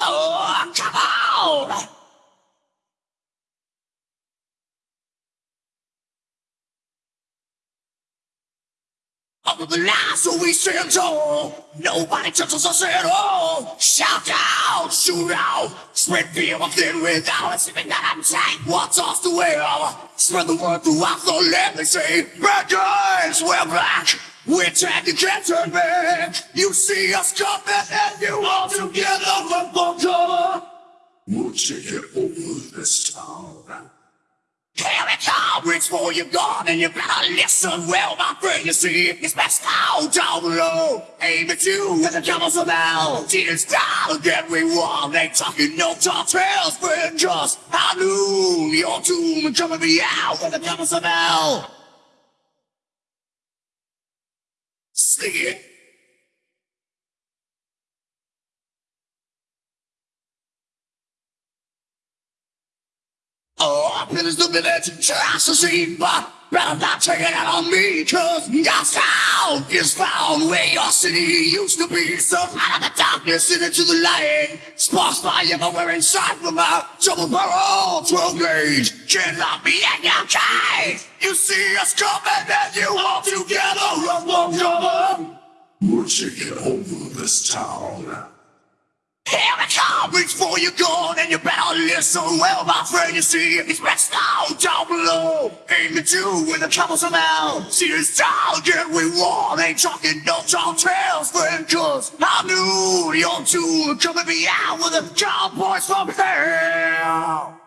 Oh! All of the lies that we stand tall. Nobody touches us at all. Shout out, shoot out, spread fear within without us even that I'm saying. What's off the wheel? Spread the word throughout the land. They say, bad guys, we're back. We're taking can't turn back. You see us coming and you bunker. Take it over this town. Here it comes, reach for your gun and you better listen well, my friend. You see, it's best out down below. Aim at you with the camels about. Tears down again, we won. They talking no tall tales, friend. Just knew your tomb coming me out with the camels about. See it. I've been stupid at just to see, but better not take it out on me, cause your sound is found where your city used to be. So out of the darkness and into the light, sparks fly everywhere inside from my double barrel 12 gauge. Can't lock me in your cage. You see us coming and you all together, run, run, run. We're taking over this town. Here it comes, reach for your gun and you better listen well, my friend. You see, it's best down, down below. Aim at you with a troublesome out. See this town, get we want. Ain't talking no tall tales, friend, cause I knew your two coming me out with the cowboys from hell.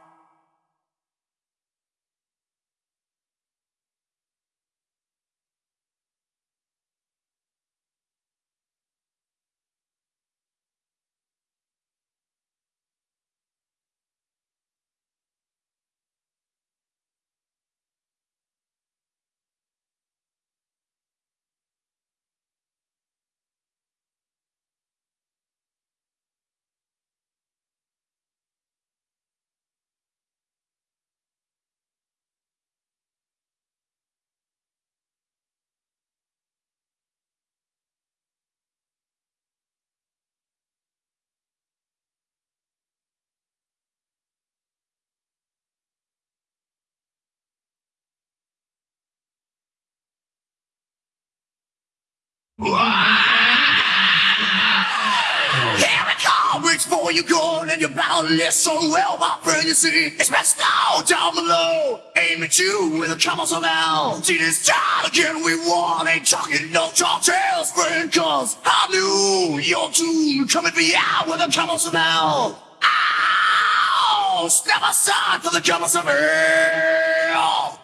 Here it comes, reach for your gun and you better listen well, my friend. You see, it's best now down below. Aim at you with a troublesome out. See this time again, we won. Ain't talking no talk tales, friend, cause I knew your tune coming me out with a troublesome out. Ow! Step aside for the troublesome hell.